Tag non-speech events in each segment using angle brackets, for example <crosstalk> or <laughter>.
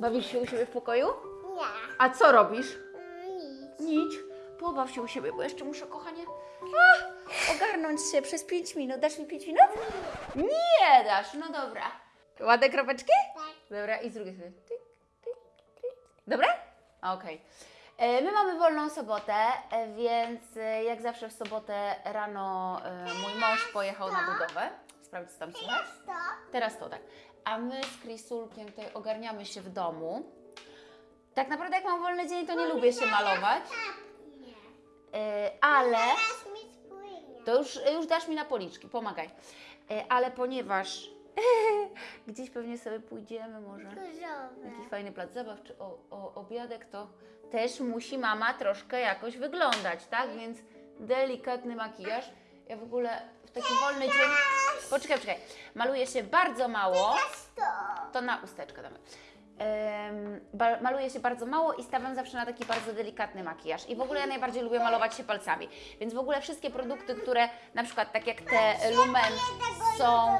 Bawisz się u siebie w pokoju? Nie. A co robisz? Nic. Nic. Pobaw się u siebie, bo jeszcze muszę, kochanie, a, ogarnąć się przez 5 minut. Dasz mi 5 minut? Nie dasz, no dobra. Ładne kropeczki? Tak. Dobra, i z drugiej strony. Tyk, tyk, tyk. Dobra? Okej. E, My mamy wolną sobotę, e, więc e, jak zawsze w sobotę rano mój mąż pojechał na budowę. Sprawdź, co tam słychać. To? Teraz to tak. A my z Krisulkiem tutaj ogarniamy się w domu. Tak naprawdę jak mam wolny dzień, to nie lubię się malować, Nie. e, ale to już, już dasz mi na policzki, pomagaj. E, Ale ponieważ <laughs> gdzieś pewnie sobie pójdziemy może, Różowe. jakiś fajny plac zabaw czy o, o, obiadek, to też musi mama troszkę jakoś wyglądać, tak? Więc delikatny makijaż. Ja w ogóle w taki wolny dzień... Poczekaj, poczekaj. Maluję się bardzo mało. To. Na usteczkę damy. Em, ba- maluję się bardzo mało i stawiam zawsze na taki bardzo delikatny makijaż. I w ogóle ja najbardziej lubię malować się palcami. Więc w ogóle wszystkie produkty, które na przykład tak jak te Lumen są...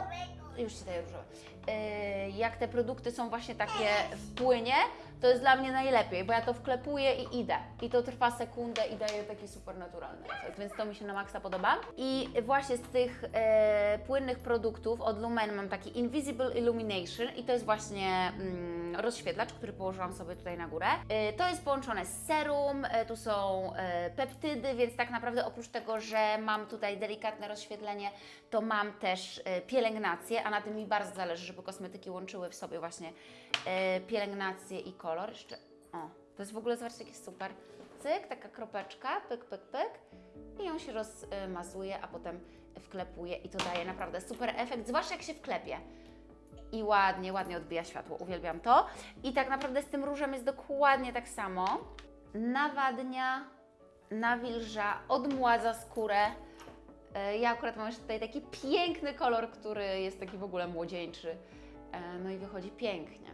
Już Ci daję różowe. E, Jak te produkty są właśnie takie w płynie, to jest dla mnie najlepiej, bo ja to wklepuję i idę. I to trwa sekundę i daje taki super naturalny efekt, więc to mi się na maksa podoba. I właśnie z tych e, płynnych produktów od Lumen mam taki Invisible Illumination i to jest właśnie mm, rozświetlacz, który położyłam sobie tutaj na górę. E, to jest połączone z serum, e, tu są e, peptydy, więc tak naprawdę oprócz tego, że mam tutaj delikatne rozświetlenie, to mam też e, pielęgnację, a na tym mi bardzo zależy, żeby kosmetyki łączyły w sobie właśnie e, pielęgnację i kolor. Jeszcze, o, to jest w ogóle, zobaczcie, jakie super. Cyk, taka kropeczka, pyk, pyk, pyk i ją się rozmazuje, a potem wklepuje i to daje naprawdę super efekt, zwłaszcza jak się wklepie. I ładnie, ładnie odbija światło, uwielbiam to. I tak naprawdę z tym różem jest dokładnie tak samo. Nawadnia, nawilża, odmładza skórę. E, Ja akurat mam jeszcze tutaj taki piękny kolor, który jest taki w ogóle młodzieńczy. E, No i wychodzi pięknie.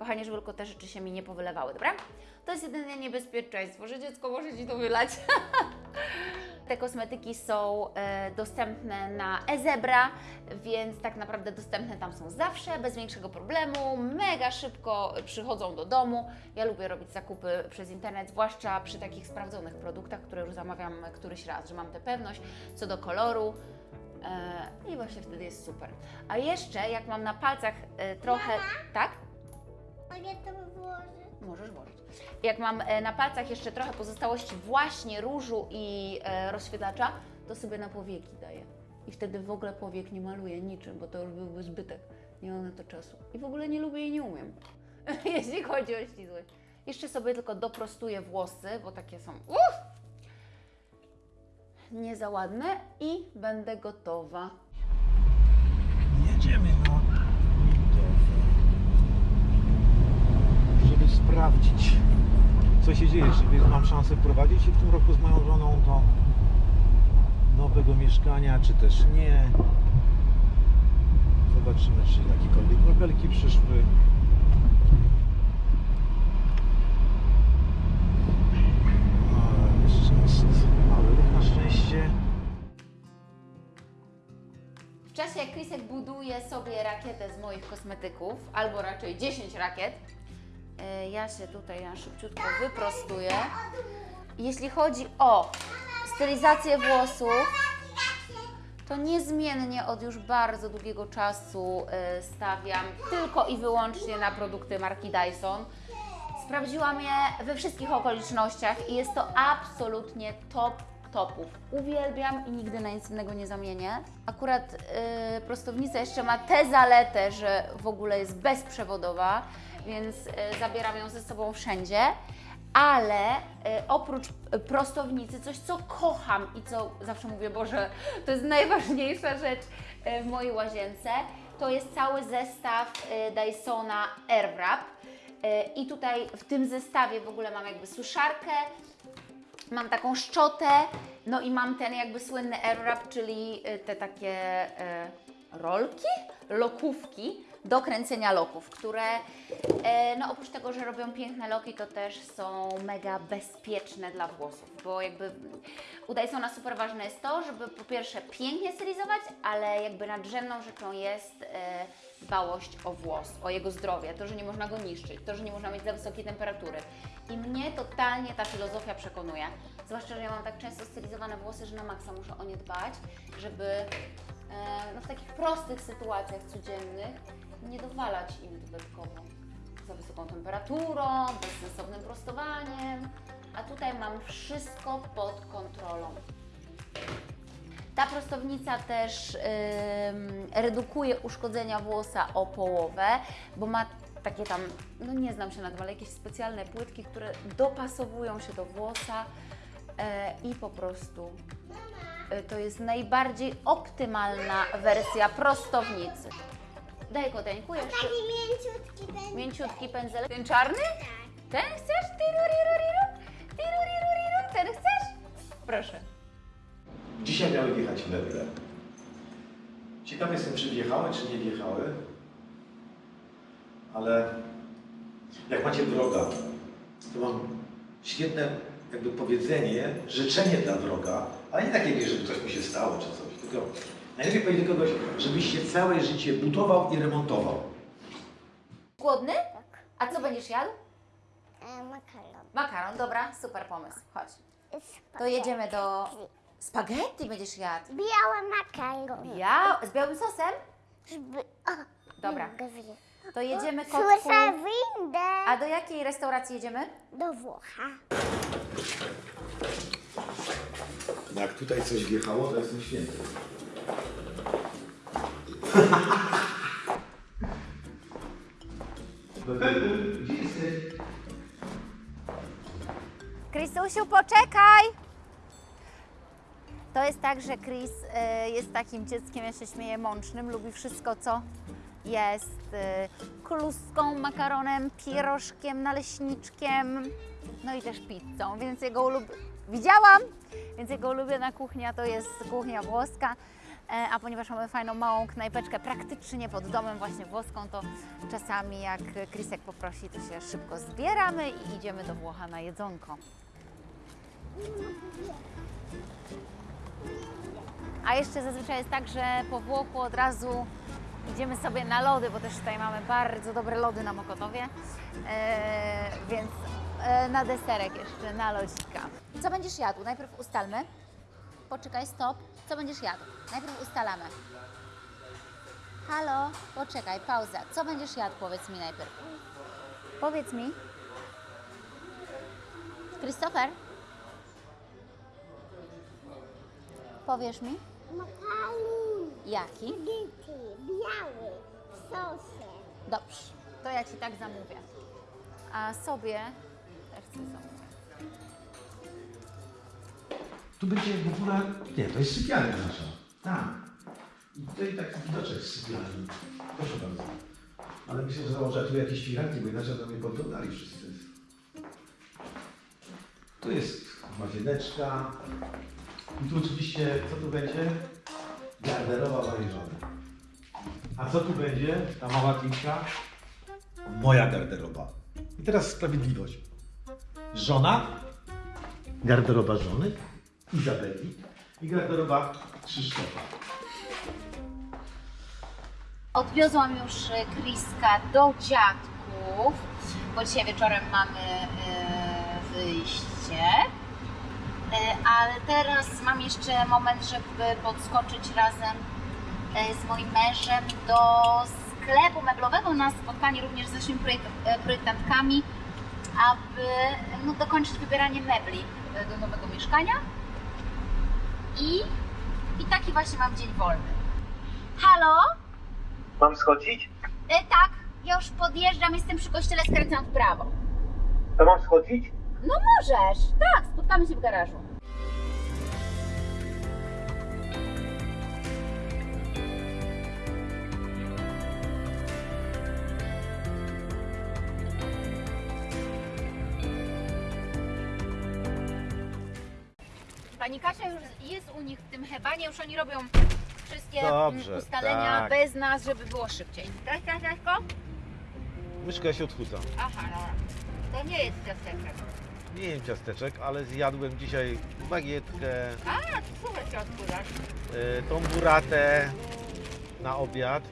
Kochanie, żeby tylko te rzeczy się mi nie powylewały, dobra? To jest jedyne niebezpieczeństwo, że dziecko może Ci to wylać. <laughs> Te kosmetyki są e, dostępne na eZebra, więc tak naprawdę dostępne tam są zawsze, bez większego problemu, mega szybko przychodzą do domu. Ja lubię robić zakupy przez internet, zwłaszcza przy takich sprawdzonych produktach, które już zamawiam któryś raz, że mam tę pewność co do koloru. E, I właśnie wtedy jest super. A jeszcze, jak mam na palcach e, trochę. Tak? Mogę to włożyć? Możesz włożyć. Jak mam e, na palcach jeszcze trochę pozostałości właśnie różu i e, rozświetlacza, to sobie na powieki daję. I wtedy w ogóle powiek nie maluję niczym, bo to już byłby zbytek. Nie mam na to czasu. I w ogóle nie lubię i nie umiem, <laughs> jeśli chodzi o ślizłość. Jeszcze sobie tylko doprostuję włosy, bo takie są uff, nie za ładne i będę gotowa. Jedziemy na budowę, żeby sprawdzić, co się dzieje, czy mam szansę wprowadzić się w tym roku z moją żoną do nowego mieszkania, czy też nie. Zobaczymy, czy jakiekolwiek kropelki przyszły. W czasie jak Krisek buduje sobie rakietę z moich kosmetyków, albo raczej 10 rakiet, ja się tutaj na szybciutko wyprostuję. Jeśli chodzi o stylizację włosów, to niezmiennie od już bardzo długiego czasu e, stawiam tylko i wyłącznie na produkty marki Dyson. Sprawdziłam je we wszystkich okolicznościach i jest to absolutnie top topów. Uwielbiam i nigdy na nic innego nie zamienię. Akurat yy, prostownica jeszcze ma tę zaletę, że w ogóle jest bezprzewodowa, więc yy, zabieram ją ze sobą wszędzie. Ale y, oprócz y, prostownicy, coś co kocham i co zawsze mówię, Boże, to jest najważniejsza rzecz y, w mojej łazience, to jest cały zestaw y, Dysona Airwrap. Y, I tutaj w tym zestawie w ogóle mam jakby suszarkę, mam taką szczotę, no i mam ten jakby słynny airwrap, czyli y, te takie rolki, lokówki do kręcenia loków, które e, no oprócz tego, że robią piękne loki, to też są mega bezpieczne dla włosów, bo jakby u Dysona super ważne jest to, żeby po pierwsze pięknie stylizować, ale jakby nadrzędną rzeczą jest e, dbałość o włos, o jego zdrowie, to, że nie można go niszczyć, to, że nie można mieć za wysokiej temperatury. I mnie totalnie ta filozofia przekonuje. Zwłaszcza, że ja mam tak często stylizowane włosy, że na maksa muszę o nie dbać, żeby no, w takich prostych sytuacjach codziennych nie dowalać im dodatkowo za wysoką temperaturą, bezsensownym prostowaniem. A tutaj mam wszystko pod kontrolą. Ta prostownica też ym, redukuje uszkodzenia włosa o połowę, bo ma takie tam, no nie znam się na tym, ale jakieś specjalne płytki, które dopasowują się do włosa e, i po prostu e, to jest najbardziej optymalna wersja prostownicy. Daj koteńku jeszcze. Taki mięciutki będzie. Mięciutki pędzelek. Ten czarny? Tak. Ten chcesz? Tiruririru? Tiruririru? Ten chcesz? Proszę. Dzisiaj miały wjechać meble. Ciekawy jestem, czy wjechały, czy nie wjechały. Ale jak macie wroga, to mam świetne jakby powiedzenie, życzenie dla wroga, ale nie takie, żeby coś mu się stało czy coś, tylko najlepiej powiedzieć do kogoś, żebyś się całe życie budował i remontował. Głodny? A co będziesz jadł? E, makaron. Makaron, dobra, super pomysł. Chodź. To Spaghetti. jedziemy do... Spaghetti będziesz jadł. Biały makaron. Ja? Z białym sosem? O, Dobra. To jedziemy kotku. Słyszę windę. A do jakiej restauracji jedziemy? Do Włocha. Jak tutaj coś wjechało, to jestem święty. Krysusiu, poczekaj! To jest tak, że Chris y, jest takim dzieckiem, ja się śmieję, mącznym, lubi wszystko, co jest y, kluską, makaronem, pierożkiem, naleśniczkiem, no i też pizzą, więc jego ulub... Widziałam! Więc jego ulubiona kuchnia to jest kuchnia włoska, e, a ponieważ mamy fajną małą knajpeczkę praktycznie pod domem właśnie włoską, to czasami jak Krisek poprosi, to się szybko zbieramy i idziemy do Włocha na jedzonko. A jeszcze zazwyczaj jest tak, że po Włochu od razu idziemy sobie na lody, bo też tutaj mamy bardzo dobre lody na Mokotowie, e, więc e, na deserek jeszcze, na lodzika. Co będziesz jadł? Najpierw ustalmy. Poczekaj, stop. Co będziesz jadł? Najpierw ustalamy. Halo, poczekaj, pauza. Co będziesz jadł? Powiedz mi najpierw. Powiedz mi. Christopher? Powiesz mi? Makaron. Jaki? Biały. W sosie. Dobrze, to ja Ci tak zamówię. A sobie też chcę zamówić. Tu będzie w ogóle... Nie, to jest sypialnia nasza. Tak. I tutaj taki widoczek z sypialni. Proszę bardzo. Ale myślę, że założę tu jakieś firanki, bo inaczej to mnie podglądali wszyscy. Tu jest łazieneczka. I tu oczywiście, co tu będzie? Garderoba mojej żony. A co tu będzie? Ta mała klinka? Moja garderoba. I teraz sprawiedliwość. Żona, garderoba żony, Izabeli i garderoba Krzysztofa. Odwiozłam już e, Kriska do dziadków, bo dzisiaj wieczorem mamy e, wyjście. E, ale teraz mam jeszcze moment, żeby podskoczyć razem e, z moim mężem do sklepu meblowego na spotkanie również z naszymi e, projektantkami, aby no, dokończyć wybieranie mebli do nowego mieszkania. I, I taki właśnie mam dzień wolny. Halo? Mam schodzić? E, tak, ja już podjeżdżam, jestem przy kościele, skręcam w prawo. To mam schodzić? No możesz, tak, spotkamy się w garażu. Pani Kasia już jest u nich w tym hebanie, już oni robią wszystkie Dobrze, ustalenia tak. bez nas, żeby było szybciej. Tak, tak, tak, Myszka się odchuca. Aha, no. To nie jest ciasteczek. Nie jem ciasteczek, ale zjadłem dzisiaj bagietkę, A, to super się odkurzasz. y, tą buratę na obiad.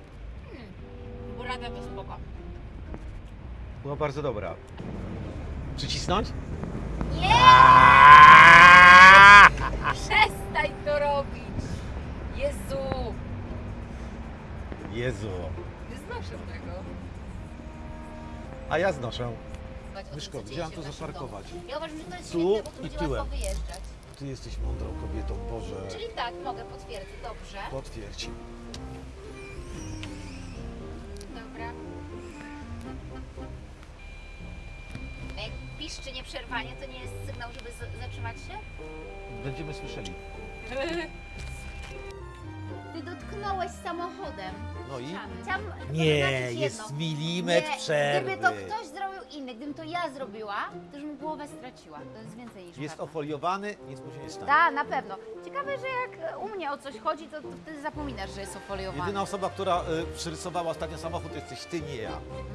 radę, to spoko. Była bardzo dobra. Przycisnąć? Nie! <laughs> Przestań to robić! Jezu! Jezu. Nie znoszę tego. A ja znoszę. Myszko, co gdzie dzieje mam się tu w naszym zaparkować? Ja uważam, że to jest Tu świetne, bo tu i będzie tyłem. łatwo wyjeżdżać. Ty jesteś mądrą kobietą, Boże. Czyli tak, mogę potwierdzić, dobrze. Potwierdź. Dobra. A jak piszczy nieprzerwanie, to nie jest sygnał, żeby z- zatrzymać się? Będziemy słyszeli. <laughs> Ty dotknąłeś samochodem. No i? Chciałam Nie, jest milimetr Nie, przerwy. Gdyby to ktoś inny, gdybym to ja zrobiła, to już bym głowę straciła. To jest więcej niż Jest pewne. ofoliowany, nic mu się nie stanie. Tak, na pewno. Ciekawe, że jak u mnie o coś chodzi, to, to wtedy zapominasz, że jest ofoliowany. Jedyna osoba, która y, przyrysowała ostatnio samochód, to jesteś ty, nie ja.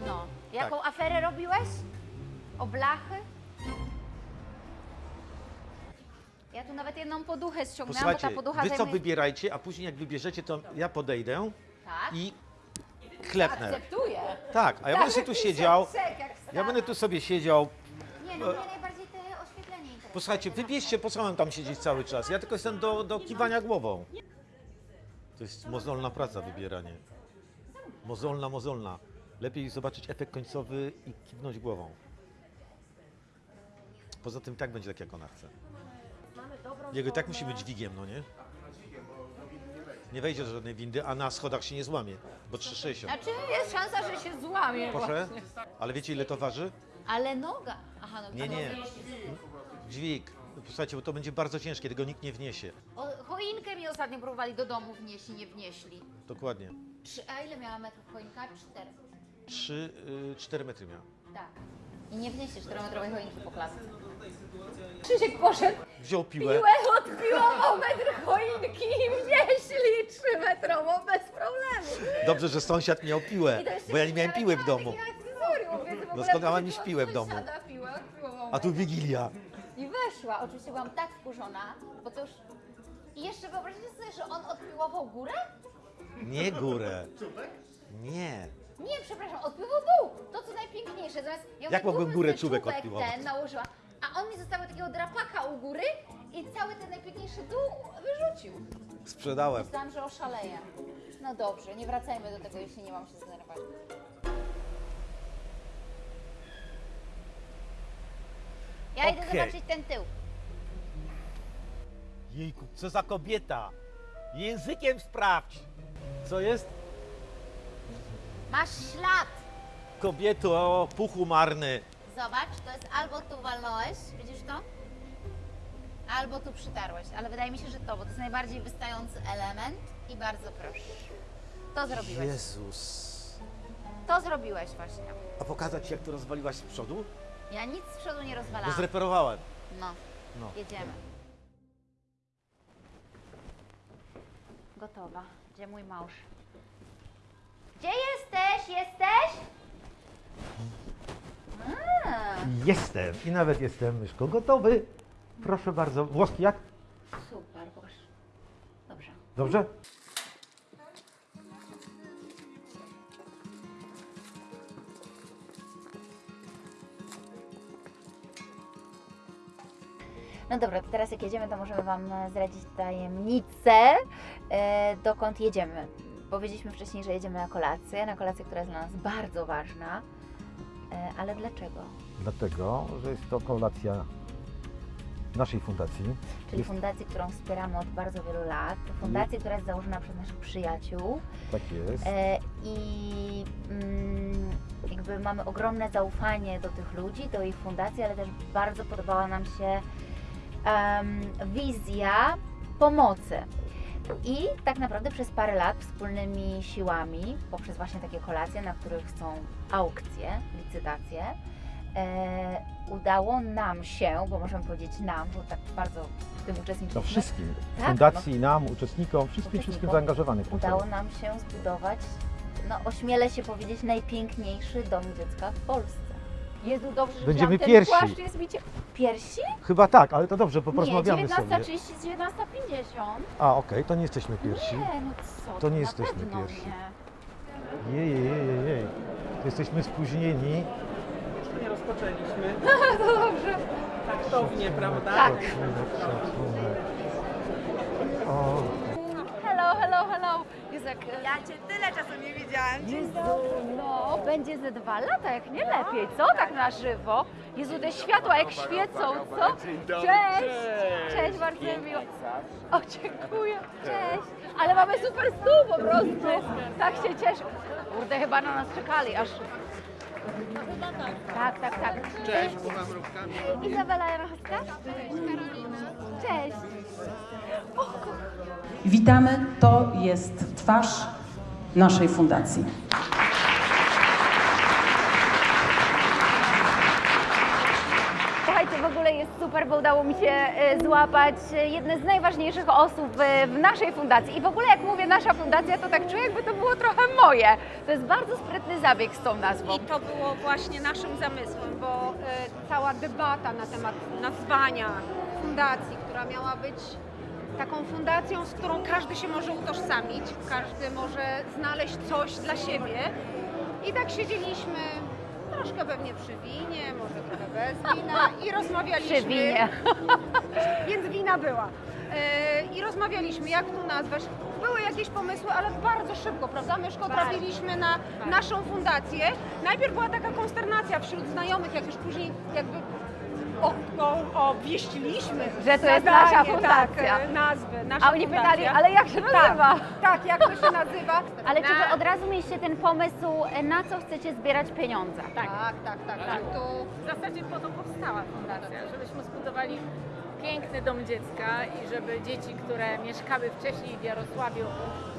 No. Jaką Tak. aferę robiłeś? O blachy? Ja tu nawet jedną poduchę ściągnęłam, bo ta Posłuchajcie, poducha wy co zajmuje... wybierajcie, a później jak wybierzecie, to ja podejdę Tak? i klepnę. Akceptuję. Tak, a ja będę tu siedział, Czek, jak ja będę tu sobie siedział. Nie, no mnie najbardziej te oświetlenie interesuje. Posłuchajcie, wybierzcie, po co mam tam siedzieć cały czas? Ja tylko jestem do, do kiwania głową. To jest mozolna praca, wybieranie. Mozolna, mozolna. Lepiej zobaczyć efekt końcowy i kiwnąć głową. Poza tym tak będzie tak, jak ona chce. Jego i tak musi być dźwigiem, no nie? Nie wejdzie do żadnej windy, a na schodach się nie złamie, bo 3,60. Znaczy jest szansa, że się złamie. Proszę? Ale wiecie ile to waży? Ale noga. Aha, no Nie, nie. Dźwig. Posłuchajcie, bo to będzie bardzo ciężkie, tego nikt nie wniesie. O, choinkę mi ostatnio próbowali do domu wnieść i nie wnieśli. Dokładnie. Trzy, a ile miała metrów choinka? Cztery. 3, 4 metry miał. Tak. I nie wniesie czterometrowej choinki po klatce. Krzysiek poszedł, Wziął piłę. piłę odpiłował metr choinki i wnieśli trzymetrową bez problemu. Dobrze, że sąsiad miał piłę, bo ja nie miałem piły w domu. Doskonała mieć piłę w domu. odpiłował A tu. Wigilia. I weszła. Oczywiście byłam tak wkurzona, bo to już... I jeszcze wyobraźcie sobie, że on odpiłował górę? Nie górę. Nie. Nie, przepraszam, odpływał dół. To co najpiękniejsze. Zamiast ja Jak mogłem górę czubek czubek odpiłować? ten nałożyła. A on mi zostawił takiego drapaka u góry i cały ten najpiękniejszy dół wyrzucił. Sprzedałem. Myślałam, że oszaleję. No dobrze, nie wracajmy do tego, jeśli nie mam się zdenerwować. Ja idę Okej. zobaczyć ten tył. Jejku, co za kobieta. Językiem sprawdź. Co jest? Masz ślad. Kobieto, puchu marny. Zobacz, to jest albo tu walnąłeś, widzisz to? Albo tu przytarłeś, ale wydaje mi się, że to, bo to jest najbardziej wystający element i bardzo proszę. To zrobiłeś. Jezus. To zrobiłeś właśnie. A pokazać ci, jak to rozwaliłaś z przodu? Ja nic z przodu nie rozwalałam. zreperowałem. No, No. jedziemy. Gotowa. Gdzie mój mąż? Gdzie jesteś? Jesteś? Jestem. I nawet jestem, myszko, gotowy. Proszę bardzo. Włoski jak? super, boż. Dobrze. Dobrze? No dobra, to teraz jak jedziemy, to możemy Wam e, zdradzić tajemnicę, e, dokąd jedziemy. Powiedzieliśmy wcześniej, że jedziemy na kolację, na kolację, która jest dla nas bardzo ważna. E, ale dlaczego? Dlatego, że jest to kolacja naszej fundacji. Czyli Jest- fundacji, którą wspieramy od bardzo wielu lat. Fundacji, która jest założona przez naszych przyjaciół. Tak jest. E, I mm, jakby mamy ogromne zaufanie do tych ludzi, do ich fundacji, ale też bardzo podobała nam się em, wizja pomocy. I tak naprawdę przez parę lat wspólnymi siłami, poprzez właśnie takie kolacje, na których są aukcje, licytacje, e, udało nam się, bo możemy powiedzieć nam, bo tak bardzo w tym uczestniczyliśmy, No wszystkim. Tak, Fundacji, nam, uczestnikom, wszystkim, wszystkim tym udało nam się zbudować, no ośmielę się powiedzieć, najpiękniejszy dom dziecka w Polsce. Jezu, dobrze, że Będziemy wziąłam ten pierwsi. płaszcz, jest mi cie... Piersi? Chyba tak, ale to dobrze, bo Nie, porozmawiamy sobie. 19.30 z 19.50. A, okej, to nie jesteśmy pierwsi. Nie, no co To nie na jesteśmy pewno pierwsi. Nie. Jej, jej, jej, jej. Jesteśmy spóźnieni. nie rozpoczęliśmy. <laughs> to dobrze. Taktownie, prawda? Tak. Szacunek, szacunek. O, jak... Ja cię tyle czasu nie widziałam. Jezu, no, będzie ze dwa lata, jak nie lepiej, co? Tak na żywo. Jezu, te światła jak świecą, co? Cześć! Cześć, bardzo mi miło. O, dziękuję. Cześć. Ale mamy super stół po prostu. Tak się cieszę. Kurde, chyba na nas czekali, aż... Tak, tak, tak. Cześć, Izabela Janowska. Cześć, Karolina. Cześć. Witamy, to jest twarz naszej fundacji. Słuchajcie, w ogóle jest super, bo udało mi się e, złapać e, jedne z najważniejszych osób w, naszej fundacji. I w ogóle jak mówię nasza fundacja, to tak czuję, jakby to było trochę moje. To jest bardzo sprytny zabieg z tą nazwą. I to było właśnie naszym zamysłem, bo e, cała debata na temat nazwania fundacji, która miała być taką fundacją, z którą każdy się może utożsamić, każdy może znaleźć coś dla siebie. I tak siedzieliśmy troszkę pewnie przy winie, może trochę bez wina i <laughs> rozmawialiśmy. Przy winie. <laughs> Więc wina była. E, I rozmawialiśmy, jak tu nazwać. Były jakieś pomysły, ale bardzo szybko, prawda? Myszko, trafiliśmy na naszą fundację. Najpierw była taka konsternacja wśród znajomych, jak już później jakby o, o, obwieściliśmy. Że to jest nadanie, nasza fundacja. Tak, e, nazwy, nasza A oni fundacja. pytali, ale jak się nazywa? Tak, tak, jak to się nazywa? <laughs> Ale czy wy od razu mieliście ten pomysł, e, na co chcecie zbierać pieniądze? Tak, tak, tak. tak. Tu W zasadzie po to powstała fundacja, żebyśmy zbudowali piękny dom dziecka i żeby dzieci, które mieszkały wcześniej w Jarosławiu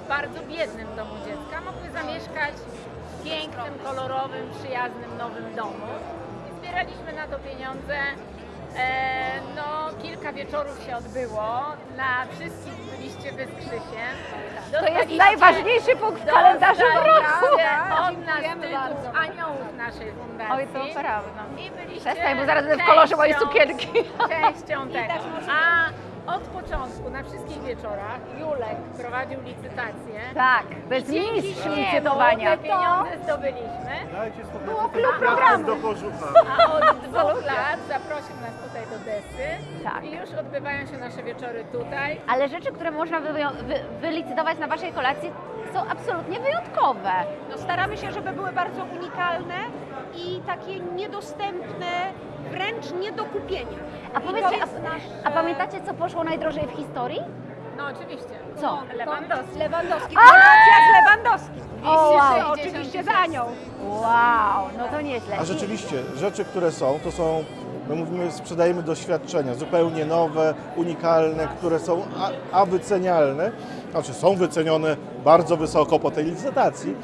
w bardzo biednym domu dziecka, mogły zamieszkać w pięknym, kolorowym, przyjaznym, nowym domu. I zbieraliśmy na to pieniądze. E, no, kilka wieczorów się odbyło. Na wszystkich byliście wy z Krzysiem. To jest najważniejszy punkt w kalendarzu roku. Od nas tytuł aniołów naszej fundacji. Oj, to prawda. I byliście Przestań, bo zaraz będę w kolorze mojej częścią- sukienki. Częścią tego. A od początku na wszystkich wieczorach Julek prowadził licytację. Tak, Dzięki mistrz licytowania. te pieniądze zdobyliśmy. było klub programu. A od dwóch lat zaprosił nas tutaj do Desy. Tak. I już odbywają się nasze wieczory tutaj. Ale rzeczy, które można wywią- wy, wylicytować na Waszej kolacji są absolutnie wyjątkowe. No, staramy się, żeby były bardzo unikalne i takie niedostępne, wręcz nie do kupienia. A powiedzcie, a, nasze- a pamiętacie, co poszło najdrożej w historii? No oczywiście. Co? Lewandowski. Lewandowski. Kolacja z Lewandowskim. O, wow. Oczywiście za nią. Wow, no to nieźle. A rzeczywiście, rzeczy, które są, to są, my mówimy, sprzedajemy doświadczenia, zupełnie nowe, unikalne, które są a, a wycenialne, znaczy są wycenione bardzo wysoko po tej licytacji.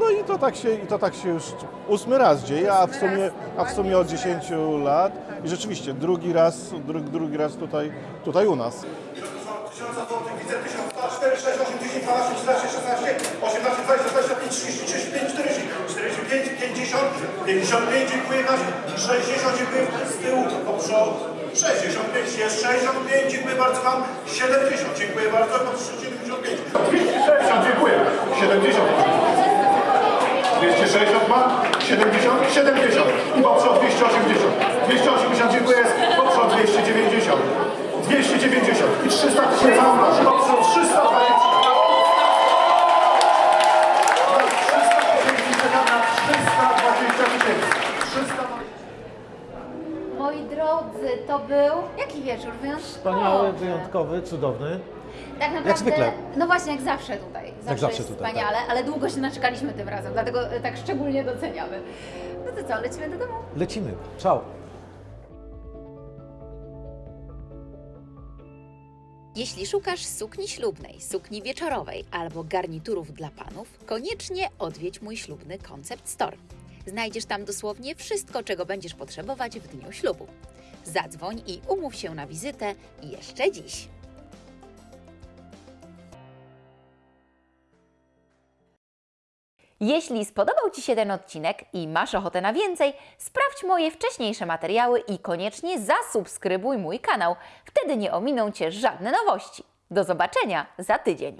No i to tak się, i to tak się już ósmy raz dzieje, a w sumie, a w sumie od 10 lat. I rzeczywiście drugi raz, dru, drugi raz tutaj, tutaj u nas. 1000 zł, widzę 1104, 6, 8, 10, 12, 13, 16, 18, 20, 25, 30, 35, 40, 45, 50, 55, dziękuję Kasiu, 60, dziękuję z tyłu, do przodu, 65, jest 65, dziękuję bardzo Wam, 70, dziękuję bardzo, mam 75, 260, dziękuję, 70, 260 ma, 70, 70 i poprzez 280, 280 dziękuję, poprzez 290, 290 i 300 tysięcy na poprzez 320. Na 300 tysięcy czekam na 320 tysięcy. 300 Moi drodzy, to był jaki wieczór? Wyjątkowy. wspaniały, wyjątkowy, cudowny. Tak naprawdę, zwykle. No właśnie, jak zawsze tutaj. Zawsze, zawsze jest tutaj, wspaniale, ale długo się naczekaliśmy tym razem, dlatego e, tak szczególnie doceniamy. No to co, lecimy do domu? Lecimy. Ciao. Jeśli szukasz sukni ślubnej, sukni wieczorowej albo garniturów dla panów, koniecznie odwiedź mój ślubny Concept Store. Znajdziesz tam dosłownie wszystko, czego będziesz potrzebować w dniu ślubu. Zadzwoń i umów się na wizytę jeszcze dziś. Jeśli spodobał Ci się ten odcinek i masz ochotę na więcej, sprawdź moje wcześniejsze materiały i koniecznie zasubskrybuj mój kanał. Wtedy nie ominą Cię żadne nowości. Do zobaczenia za tydzień.